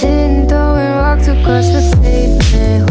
dancing, throwing rocks across the pavement.